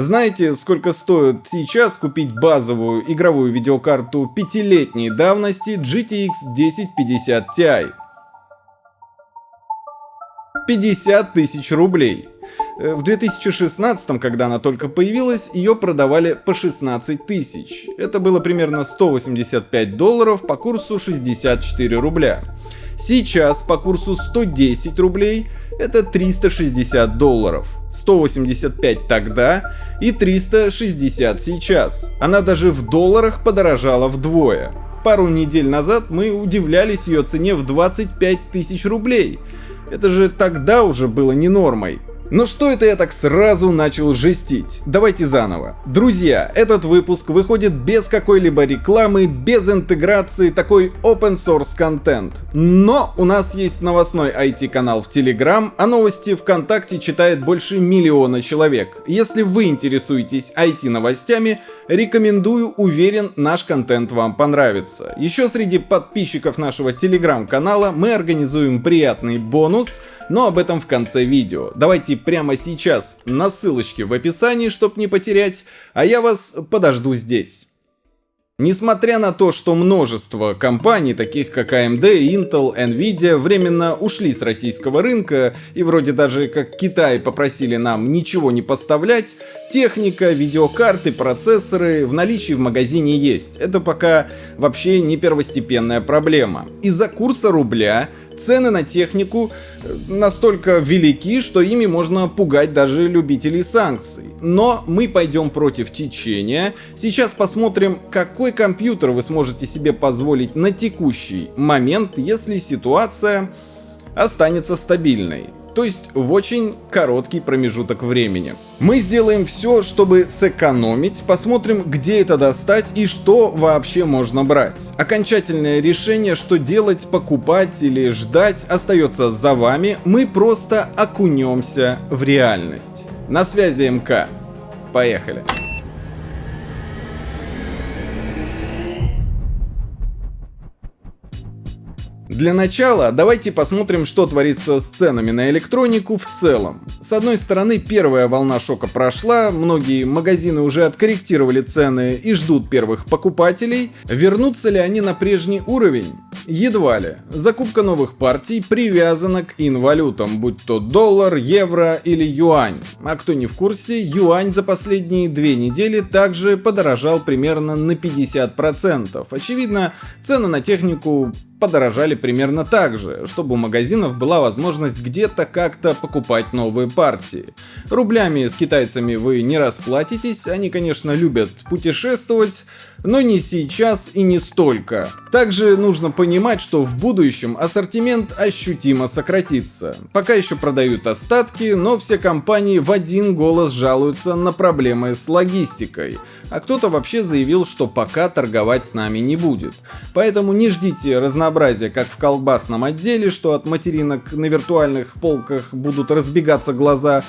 Знаете, сколько стоит сейчас купить базовую игровую видеокарту пятилетней давности GTX 1050 Ti? 50 тысяч рублей. Э, в 2016, когда она только появилась, ее продавали по 16 тысяч. Это было примерно 185 долларов по курсу 64 рубля. Сейчас по курсу 110 рублей это 360 долларов. 185 тогда и 360 сейчас. Она даже в долларах подорожала вдвое. Пару недель назад мы удивлялись ее цене в 25 тысяч рублей. Это же тогда уже было не нормой. Ну что это я так сразу начал жестить? Давайте заново. Друзья, этот выпуск выходит без какой-либо рекламы, без интеграции, такой open source контент. Но у нас есть новостной IT-канал в Telegram, а новости ВКонтакте читает больше миллиона человек. Если вы интересуетесь IT-новостями, рекомендую, уверен, наш контент вам понравится. Еще среди подписчиков нашего Telegram-канала мы организуем приятный бонус, но об этом в конце видео. Давайте прямо сейчас на ссылочке в описании, чтобы не потерять, а я вас подожду здесь. Несмотря на то, что множество компаний, таких как AMD, Intel, Nvidia, временно ушли с российского рынка и вроде даже как Китай попросили нам ничего не поставлять, техника, видеокарты, процессоры в наличии в магазине есть. Это пока вообще не первостепенная проблема. Из-за курса рубля цены на технику э, настолько велики, что ими можно пугать даже любителей санкций. Но мы пойдем против течения. Сейчас посмотрим, какой компьютер вы сможете себе позволить на текущий момент, если ситуация останется стабильной то есть в очень короткий промежуток времени. Мы сделаем все, чтобы сэкономить, посмотрим, где это достать и что вообще можно брать. Окончательное решение, что делать, покупать или ждать, остается за вами, мы просто окунемся в реальность. На связи МК. Поехали. Для начала давайте посмотрим, что творится с ценами на электронику в целом. С одной стороны, первая волна шока прошла, многие магазины уже откорректировали цены и ждут первых покупателей. Вернутся ли они на прежний уровень? Едва ли. Закупка новых партий привязана к инвалютам, будь то доллар, евро или юань. А кто не в курсе, юань за последние две недели также подорожал примерно на 50%. Очевидно, цены на технику подорожали примерно так же, чтобы у магазинов была возможность где-то как-то покупать новые партии. Рублями с китайцами вы не расплатитесь, они конечно любят путешествовать, но не сейчас и не столько. Также нужно понимать, что в будущем ассортимент ощутимо сократится. Пока еще продают остатки, но все компании в один голос жалуются на проблемы с логистикой. А кто-то вообще заявил, что пока торговать с нами не будет. Поэтому не ждите разнообразия как в колбасном отделе, что от материнок на виртуальных полках будут разбегаться глаза,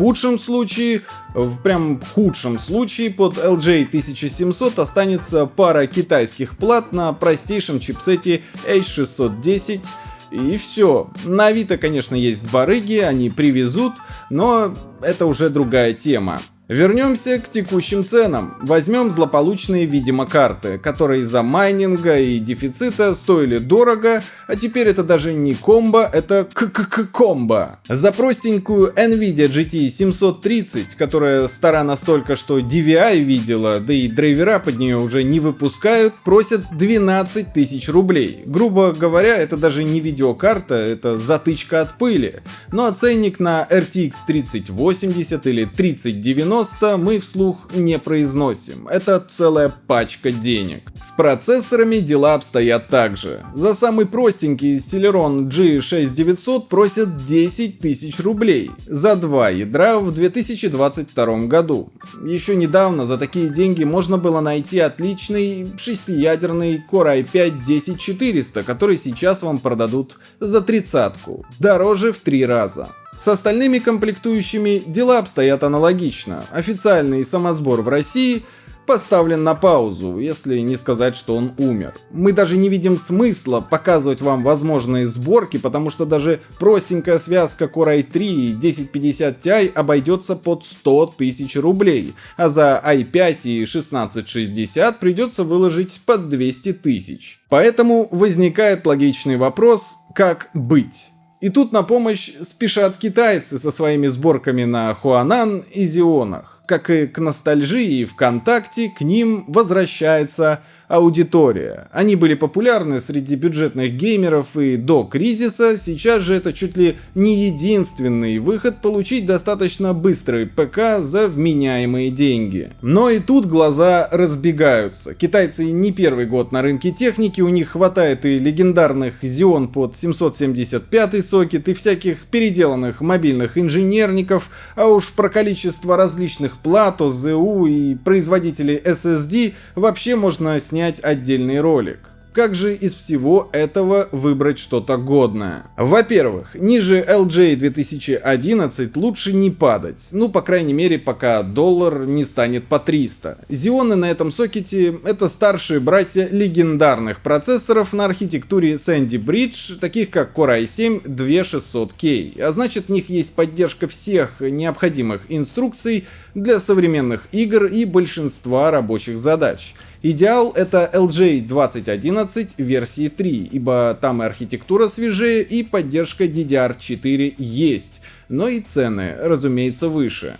худшем случае, в прям худшем случае, под LJ 1700 останется пара китайских плат на простейшем чипсете H610 и все. На Авито, конечно, есть барыги, они привезут, но это уже другая тема. Вернемся к текущим ценам. Возьмем злополучные видимо карты, которые из-за майнинга и дефицита стоили дорого, а теперь это даже не комбо, это к-к-к-комбо. За простенькую Nvidia GT 730, которая стара настолько, что DVI видела, да и драйвера под нее уже не выпускают, просят 12 тысяч рублей. Грубо говоря, это даже не видеокарта, это затычка от пыли. Ну а ценник на RTX 3080 или 3090 90 мы вслух не произносим. Это целая пачка денег. С процессорами дела обстоят так же. За самый простенький Celeron G6900 просят 10 тысяч рублей. За два ядра в 2022 году. Еще недавно за такие деньги можно было найти отличный шестиядерный Core i5 10400, который сейчас вам продадут за тридцатку. Дороже в три раза. С остальными комплектующими дела обстоят аналогично. Официальный самосбор в России поставлен на паузу, если не сказать, что он умер. Мы даже не видим смысла показывать вам возможные сборки, потому что даже простенькая связка Core i3 и 1050 Ti обойдется под 100 тысяч рублей, а за i5 и 1660 придется выложить под 200 тысяч. Поэтому возникает логичный вопрос, как быть? И тут на помощь спешат китайцы со своими сборками на Хуанан и Зионах. Как и к ностальжии ВКонтакте, к ним возвращается аудитория. Они были популярны среди бюджетных геймеров и до кризиса, сейчас же это чуть ли не единственный выход получить достаточно быстрый ПК за вменяемые деньги. Но и тут глаза разбегаются. Китайцы не первый год на рынке техники, у них хватает и легендарных Xeon под 775 сокет, и всяких переделанных мобильных инженерников, а уж про количество различных плат, ОЗУ и производителей SSD вообще можно снять снять отдельный ролик. Как же из всего этого выбрать что-то годное? Во-первых, ниже LJ 2011 лучше не падать, ну по крайней мере пока доллар не станет по 300. Зионы на этом сокете это старшие братья легендарных процессоров на архитектуре Sandy Bridge, таких как Core i7 2600K, а значит в них есть поддержка всех необходимых инструкций для современных игр и большинства рабочих задач. Идеал это LJ 2011 версии 3, ибо там и архитектура свежее, и поддержка DDR4 есть, но и цены, разумеется, выше.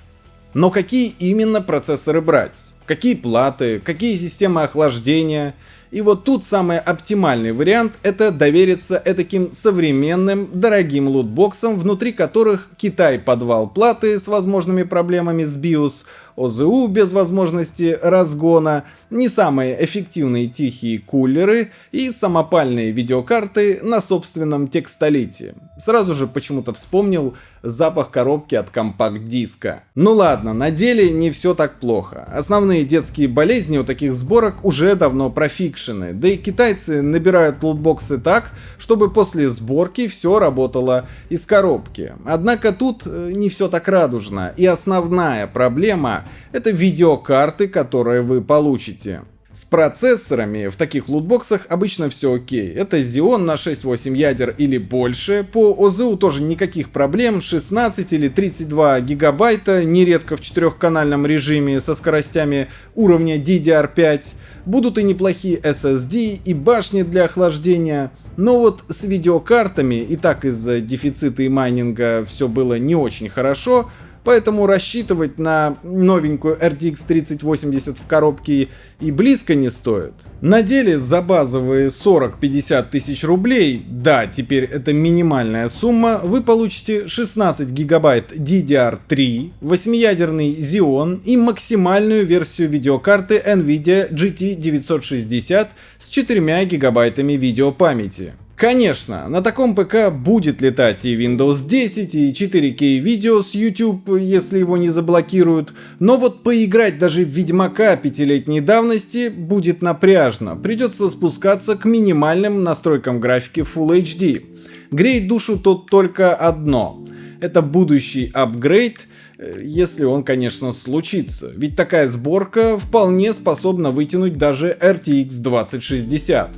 Но какие именно процессоры брать? Какие платы? Какие системы охлаждения? И вот тут самый оптимальный вариант это довериться этаким современным, дорогим лутбоксам, внутри которых Китай подвал платы с возможными проблемами с BIOS, ОЗУ без возможности разгона, не самые эффективные тихие кулеры и самопальные видеокарты на собственном текстолите. Сразу же почему-то вспомнил запах коробки от компакт-диска. Ну ладно, на деле не все так плохо. Основные детские болезни у таких сборок уже давно профикшены, да и китайцы набирают лутбоксы так, чтобы после сборки все работало из коробки. Однако тут э, не все так радужно, и основная проблема это видеокарты, которые вы получите. С процессорами в таких лутбоксах обычно все окей. Это Xeon на 6-8 ядер или больше. По ОЗУ тоже никаких проблем. 16 или 32 гигабайта, нередко в четырехканальном режиме со скоростями уровня DDR5. Будут и неплохие SSD и башни для охлаждения. Но вот с видеокартами и так из-за дефицита и майнинга все было не очень хорошо. Поэтому рассчитывать на новенькую RTX 3080 в коробке и близко не стоит. На деле за базовые 40-50 тысяч рублей, да, теперь это минимальная сумма, вы получите 16 гигабайт DDR3, 8-ядерный Xeon и максимальную версию видеокарты NVIDIA GT 960 с 4 гигабайтами видеопамяти. Конечно, на таком ПК будет летать и Windows 10, и 4K видео с YouTube, если его не заблокируют, но вот поиграть даже в Ведьмака пятилетней давности будет напряжно, придется спускаться к минимальным настройкам графики Full HD. Греет душу тут только одно. Это будущий апгрейд, э, если он, конечно, случится. Ведь такая сборка вполне способна вытянуть даже RTX 2060.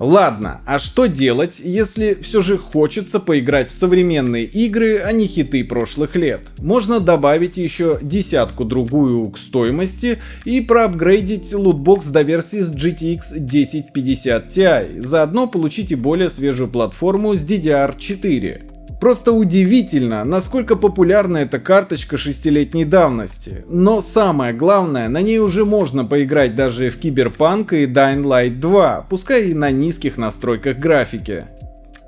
Ладно, а что делать, если все же хочется поиграть в современные игры, а не хиты прошлых лет? Можно добавить еще десятку-другую к стоимости и проапгрейдить лутбокс до версии с GTX 1050 Ti, заодно получите более свежую платформу с DDR4. Просто удивительно, насколько популярна эта карточка шестилетней давности. Но самое главное, на ней уже можно поиграть даже в Киберпанк и Dying Light 2, пускай и на низких настройках графики.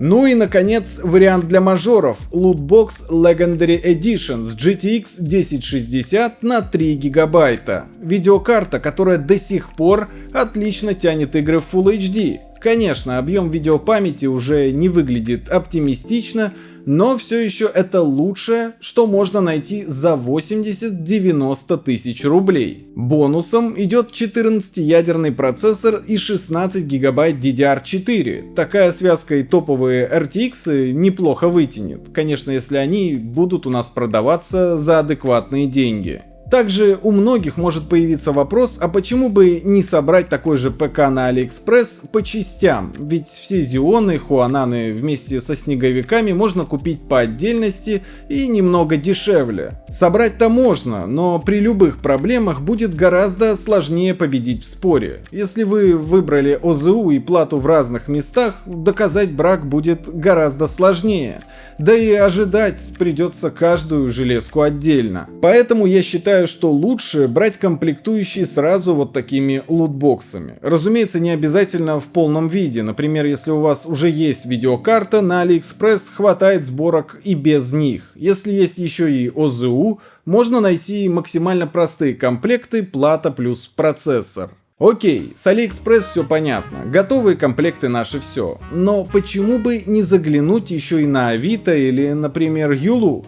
Ну и наконец вариант для мажоров Lootbox Legendary Edition с GTX 1060 на 3 гигабайта. Видеокарта, которая до сих пор отлично тянет игры в Full HD. Конечно, объем видеопамяти уже не выглядит оптимистично, но все еще это лучшее, что можно найти за 80-90 тысяч рублей. Бонусом идет 14-ядерный процессор и 16 гигабайт DDR4. Такая связка и топовые RTX неплохо вытянет, конечно если они будут у нас продаваться за адекватные деньги. Также у многих может появиться вопрос, а почему бы не собрать такой же ПК на AliExpress по частям? Ведь все Зионы, Хуананы вместе со снеговиками можно купить по отдельности и немного дешевле. Собрать-то можно, но при любых проблемах будет гораздо сложнее победить в споре. Если вы выбрали ОЗУ и плату в разных местах, доказать брак будет гораздо сложнее. Да и ожидать придется каждую железку отдельно. Поэтому я считаю, что лучше брать комплектующие сразу вот такими лутбоксами. Разумеется, не обязательно в полном виде. Например, если у вас уже есть видеокарта, на AliExpress хватает сборок и без них. Если есть еще и ОЗУ, можно найти максимально простые комплекты плата плюс процессор. Окей, с AliExpress все понятно, готовые комплекты наши все. Но почему бы не заглянуть еще и на Авито или, например, Юлу?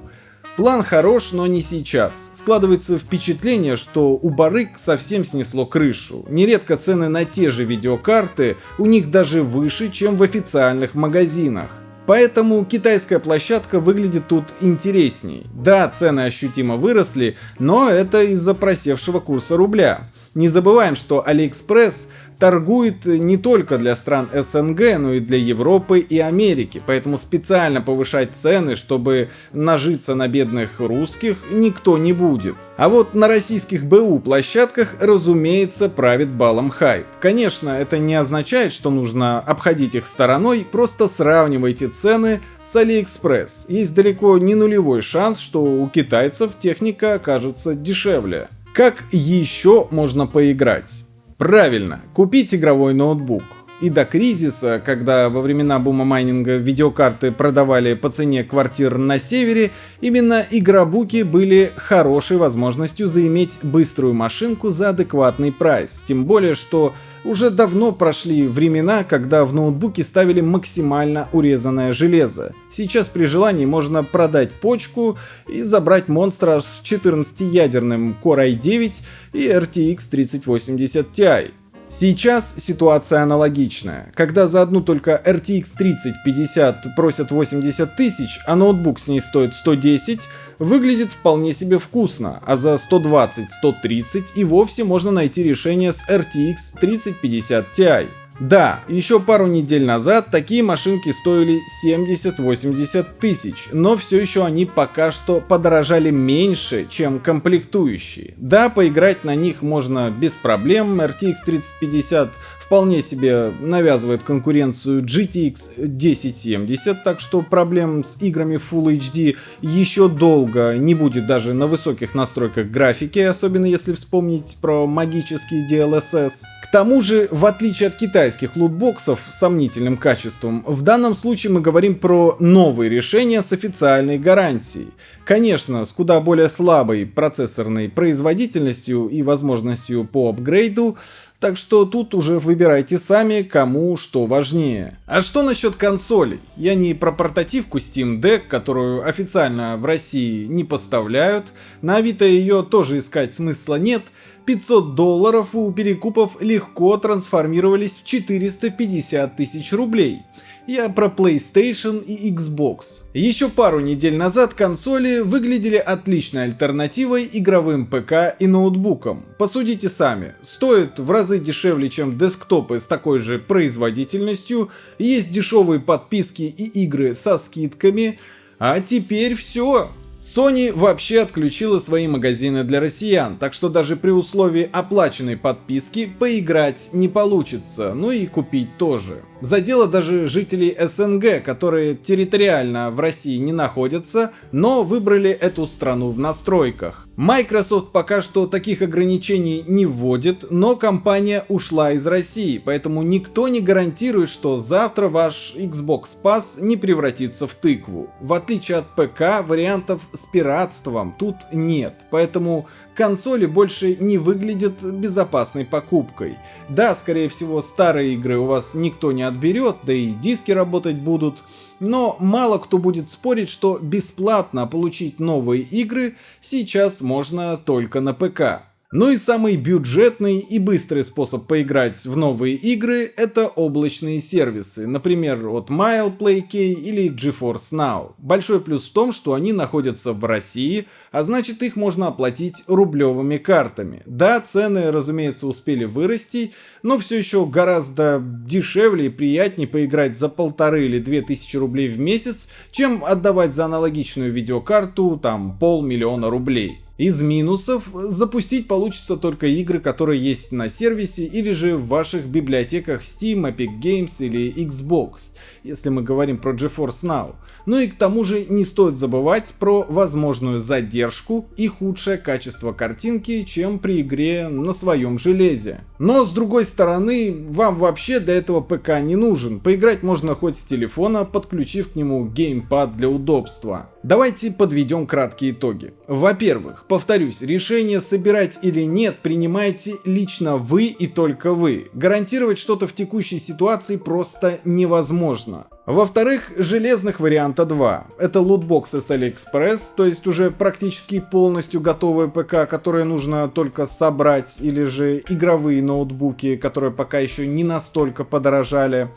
План хорош, но не сейчас. Складывается впечатление, что у барыг совсем снесло крышу. Нередко цены на те же видеокарты у них даже выше, чем в официальных магазинах. Поэтому китайская площадка выглядит тут интересней. Да, цены ощутимо выросли, но это из-за просевшего курса рубля. Не забываем, что AliExpress торгует не только для стран СНГ, но и для Европы и Америки, поэтому специально повышать цены, чтобы нажиться на бедных русских, никто не будет. А вот на российских БУ площадках, разумеется, правит балом хайп. Конечно, это не означает, что нужно обходить их стороной, просто сравнивайте цены с AliExpress. Есть далеко не нулевой шанс, что у китайцев техника окажется дешевле. Как еще можно поиграть? Правильно, купить игровой ноутбук. И до кризиса, когда во времена бума майнинга видеокарты продавали по цене квартир на севере, именно игробуки были хорошей возможностью заиметь быструю машинку за адекватный прайс. Тем более, что уже давно прошли времена, когда в ноутбуке ставили максимально урезанное железо. Сейчас при желании можно продать почку и забрать монстра с 14-ядерным Core i9 и RTX 3080 Ti. Сейчас ситуация аналогичная. Когда за одну только RTX 3050 просят 80 тысяч, а ноутбук с ней стоит 110, выглядит вполне себе вкусно, а за 120-130 и вовсе можно найти решение с RTX 3050 Ti. Да, еще пару недель назад такие машинки стоили 70-80 тысяч, но все еще они пока что подорожали меньше, чем комплектующие. Да, поиграть на них можно без проблем, RTX 3050 вполне себе навязывает конкуренцию GTX 1070, так что проблем с играми Full HD еще долго не будет даже на высоких настройках графики, особенно если вспомнить про магический DLSS тому же, в отличие от китайских лутбоксов с сомнительным качеством, в данном случае мы говорим про новые решения с официальной гарантией. Конечно, с куда более слабой процессорной производительностью и возможностью по апгрейду, так что тут уже выбирайте сами, кому что важнее. А что насчет консолей? Я не про портативку Steam Deck, которую официально в России не поставляют, на Авито ее тоже искать смысла нет, 500 долларов у перекупов легко трансформировались в 450 тысяч рублей. Я про PlayStation и Xbox. Еще пару недель назад консоли выглядели отличной альтернативой игровым ПК и ноутбукам. Посудите сами, стоят в разы дешевле, чем десктопы с такой же производительностью, есть дешевые подписки и игры со скидками, а теперь все. Sony вообще отключила свои магазины для россиян, так что даже при условии оплаченной подписки поиграть не получится, ну и купить тоже. Задело даже жителей СНГ, которые территориально в России не находятся, но выбрали эту страну в настройках. Microsoft пока что таких ограничений не вводит, но компания ушла из России, поэтому никто не гарантирует, что завтра ваш Xbox Pass не превратится в тыкву. В отличие от ПК, вариантов с пиратством тут нет, поэтому консоли больше не выглядят безопасной покупкой. Да, скорее всего, старые игры у вас никто не отберет, да и диски работать будут, но мало кто будет спорить, что бесплатно получить новые игры сейчас можно только на ПК. Ну и самый бюджетный и быстрый способ поиграть в новые игры — это облачные сервисы, например, от MilePlayK или GeForce Now. Большой плюс в том, что они находятся в России, а значит их можно оплатить рублевыми картами. Да, цены, разумеется, успели вырасти, но все еще гораздо дешевле и приятнее поиграть за полторы или две тысячи рублей в месяц, чем отдавать за аналогичную видеокарту там полмиллиона рублей. Из минусов запустить получится только игры, которые есть на сервисе или же в ваших библиотеках Steam, Epic Games или Xbox, если мы говорим про GeForce Now. Ну и к тому же не стоит забывать про возможную задержку и худшее качество картинки, чем при игре на своем железе. Но с другой стороны, вам вообще для этого ПК не нужен. Поиграть можно хоть с телефона, подключив к нему геймпад для удобства. Давайте подведем краткие итоги. Во-первых, повторюсь, решение собирать или нет принимаете лично вы и только вы. Гарантировать что-то в текущей ситуации просто невозможно. Во-вторых, железных варианта два. Это лутбоксы с AliExpress, то есть уже практически полностью готовые ПК, которые нужно только собрать, или же игровые ноутбуки, которые пока еще не настолько подорожали.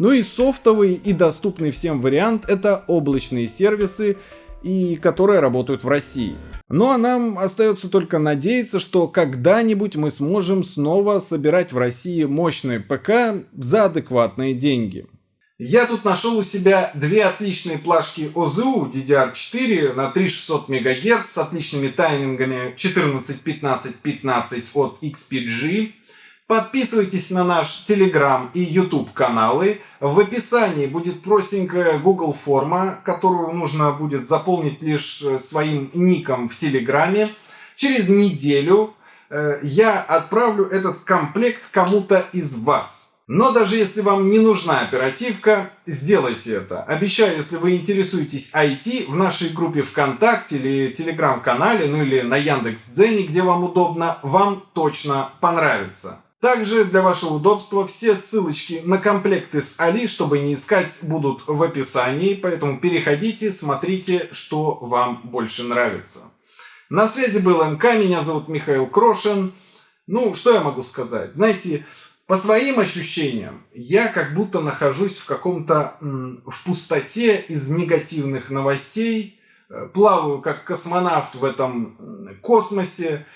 Ну и софтовый и доступный всем вариант это облачные сервисы, и которые работают в России. Ну а нам остается только надеяться, что когда-нибудь мы сможем снова собирать в России мощные ПК за адекватные деньги. Я тут нашел у себя две отличные плашки OZU DDR4 на 3600 МГц с отличными таймингами 14, 15, 15 от XPG Подписывайтесь на наш Telegram и YouTube каналы. В описании будет простенькая Google форма, которую нужно будет заполнить лишь э, своим ником в Телеграме. Через неделю э, я отправлю этот комплект кому-то из вас. Но даже если вам не нужна оперативка, сделайте это. Обещаю, если вы интересуетесь IT, в нашей группе ВКонтакте или Телеграм-канале, ну или на Яндекс.Дзене, где вам удобно, вам точно понравится. Также для вашего удобства все ссылочки на комплекты с Али, чтобы не искать, будут в описании, поэтому переходите, смотрите, что вам больше нравится. На связи был МК, меня зовут Михаил Крошин. Ну, что я могу сказать? Знаете, по своим ощущениям, я как будто нахожусь в каком-то в пустоте из негативных новостей, э, плаваю как космонавт в этом космосе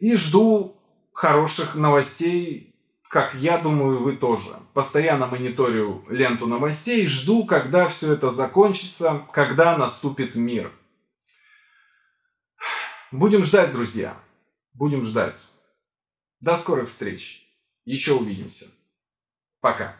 и жду хороших новостей, как я думаю, вы тоже. Постоянно мониторю ленту новостей, жду, когда все это закончится, когда наступит мир. Будем ждать, друзья. Будем ждать. До скорых встреч. Еще увидимся. Пока.